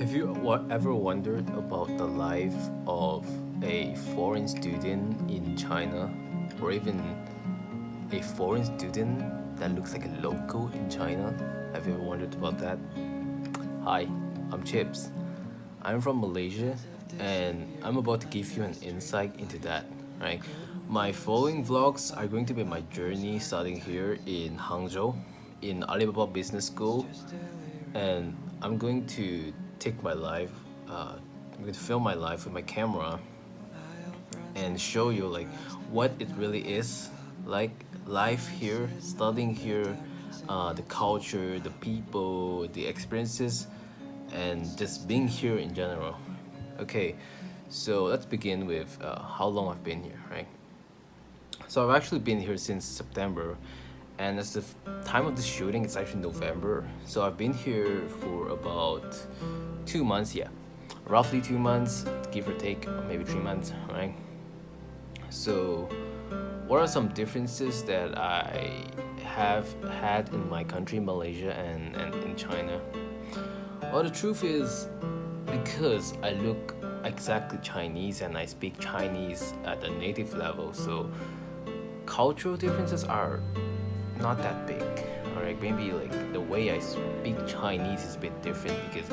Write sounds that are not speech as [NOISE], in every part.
Have you ever wondered about the life of a foreign student in China, or even a foreign student that looks like a local in China? Have you ever wondered about that? Hi, I'm Chips. I'm from Malaysia, and I'm about to give you an insight into that, right? My following vlogs are going to be my journey starting here in Hangzhou, in Alibaba Business School, and I'm going to take my life, uh, I'm going to film my life with my camera and show you like what it really is like life here, studying here, uh, the culture, the people, the experiences, and just being here in general. Okay, so let's begin with uh, how long I've been here, right? So I've actually been here since September, and as the time of the shooting, it's actually November. So I've been here for about two months, yeah, roughly two months, give or take, or maybe three months, right? So, what are some differences that I have had in my country, Malaysia, and, and in China? Well, the truth is, because I look exactly Chinese and I speak Chinese at a native level, so cultural differences are not that big. Alright, maybe like the way I speak Chinese is a bit different because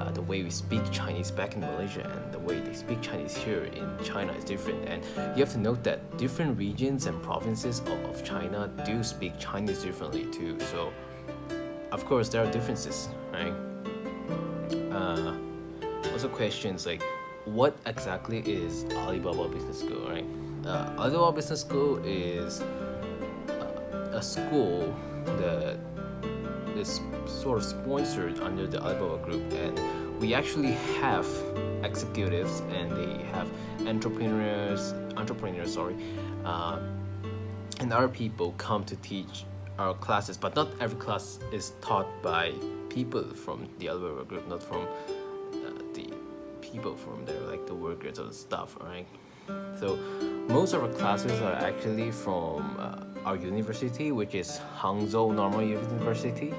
uh, the way we speak Chinese back in Malaysia and the way they speak Chinese here in China is different. And you have to note that different regions and provinces of, China do speak Chinese differently too. So, of course, there are differences, right? Uh, also, questions like what exactly is Alibaba Business School, right? Uh, Alibaba Business School is school that is sort of sponsored under the Alibaba Group, and we actually have executives and they have entrepreneurs, entrepreneurs, sorry, uh, and other people come to teach our classes. But not every class is taught by people from the Alibaba Group, not from uh, the people from there, like the workers or the staff, right? So most of our classes are actually from uh, our university, which is Hangzhou Normal University.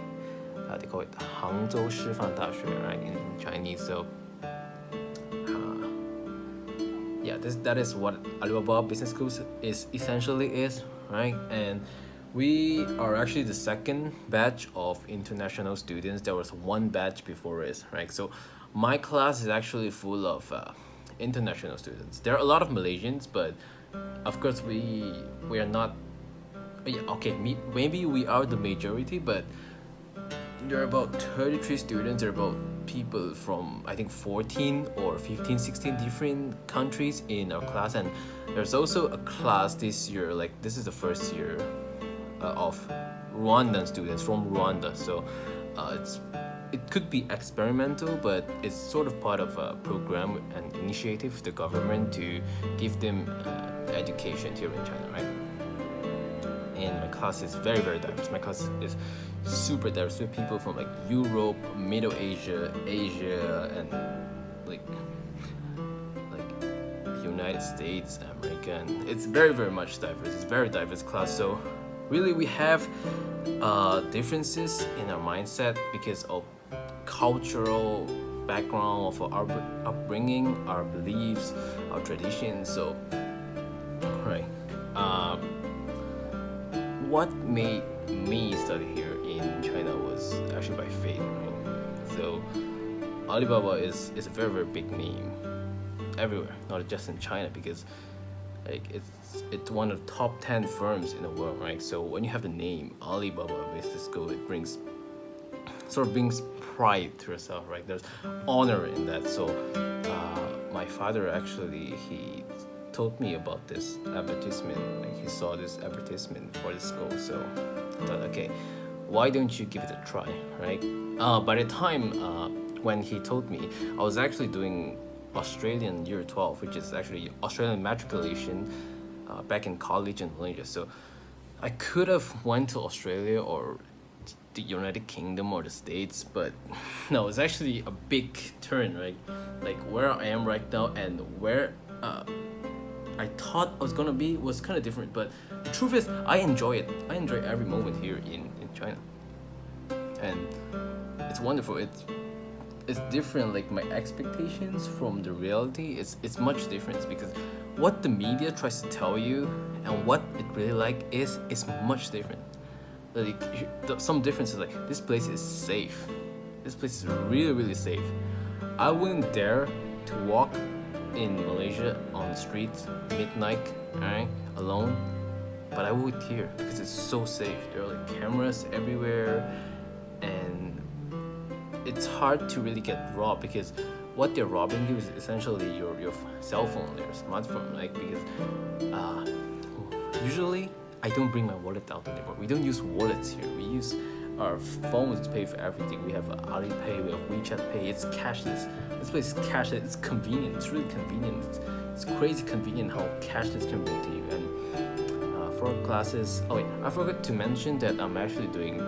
Uh, they call it Hangzhou Shifan Daxue, right, in Chinese. So uh, yeah, this that is what Alibaba Business School is essentially is, right? And we are actually the second batch of international students. There was one batch before us, right? So my class is actually full of uh, international students. There are a lot of Malaysians, but of course we we are not. Yeah, okay, maybe we are the majority, but there are about 33 students. There are about people from I think 14 or 15, 16 different countries in our class, and there's also a class this year. Like this is the first year uh, of Rwandan students from Rwanda. So uh, it's it could be experimental, but it's sort of part of a program and initiative the government to give them uh, education here in China, right? And class is very very diverse. My class is super diverse with people from like Europe, Middle Asia, Asia, and like like United States, American. It's very very much diverse. It's very diverse class. So really we have uh, differences in our mindset because of cultural background of our upbringing, our beliefs, our traditions. So, right. Um, what made me study here in China was actually by fate. Right? So, Alibaba is is a very very big name everywhere, not just in China because like it's it's one of the top 10 firms in the world right so when you have the name alibaba business school it brings sort of brings pride to yourself right there's honor in that so uh, my father actually he told me about this advertisement like he saw this advertisement for the school so i thought okay why don't you give it a try right uh, by the time uh, when he told me i was actually doing Australian year 12, which is actually Australian matriculation uh, back in college in Malaysia. So I could have went to Australia or the United Kingdom or the States, but [LAUGHS] no, it's actually a big turn, right? Like where I am right now and where uh, I thought I was gonna be was kind of different. But the truth is, I enjoy it. I enjoy every moment here in, in China, and it's wonderful. It's it's different like my expectations from the reality it's it's much different because what the media tries to tell you and what it really like is is much different like some differences like this place is safe this place is really really safe i wouldn't dare to walk in malaysia on the streets midnight right alone. But i would here because it's so safe. There are like cameras everywhere and it's hard to really get robbed because what they're robbing you is essentially your, your cell phone your smartphone like because uh, usually I don't bring my wallet out anymore. We don't use wallets here. We use our phones to pay for everything. We have Alipay we have WeChat Pay. It's cashless this place is cashless it's convenient it's really convenient. It's, it's crazy convenient how cashless can be to you. And uh, for classes oh wait I forgot to mention that I'm actually doing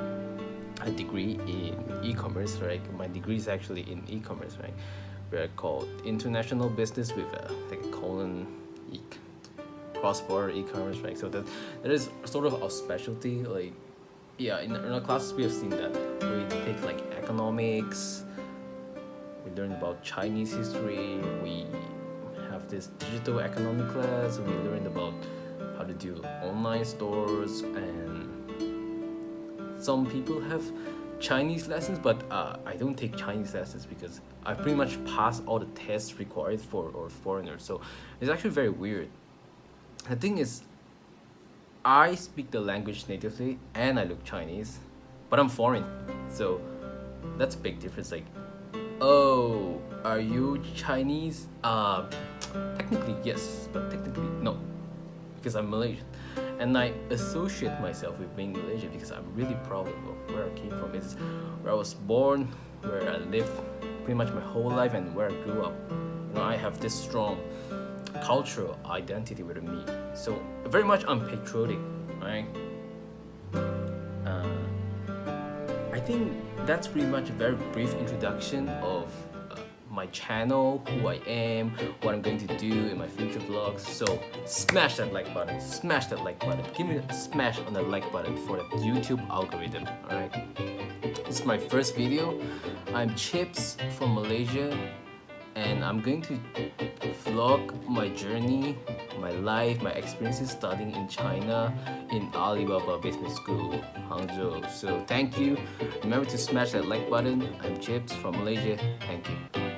a degree in e-commerce right? My degree is actually in e-commerce right? We're called international business with a like colon e cross-border e-commerce right? So that that is sort of our specialty like yeah in, our classes we have seen that we take like economics learn about chinese history we have this digital economic class we learned about how to do online stores and some people have Chinese lessons, but uh, I don't take Chinese lessons because I pretty much pass all the tests required for or foreigners. So it's actually very weird. The thing is, I speak the language natively and I look Chinese, but I'm foreign. So that's a big difference. Like, oh, are you Chinese? Uh, technically yes, but technically no, because I'm Malaysian and I associate myself with being Malaysian because I'm really proud of where I came from. It's where I was born, where I lived pretty much my whole life, and where I grew up. You know, I have this strong cultural identity with me. So very much I'm patriotic, right? Uh, think that's pretty much a very brief introduction of uh, my channel, who I am, what I'm going to do in my future vlogs. So smash that like button, smash that like button. Give me a smash on the like button for the YouTube algorithm, alright? This is my first video. I'm Chips from Malaysia and I'm going to vlog my journey, my life, my experiences studying in China in Alibaba Business School, Hangzhou. So thank you. Remember to smash that like button. I'm Chips from Malaysia. Thank you.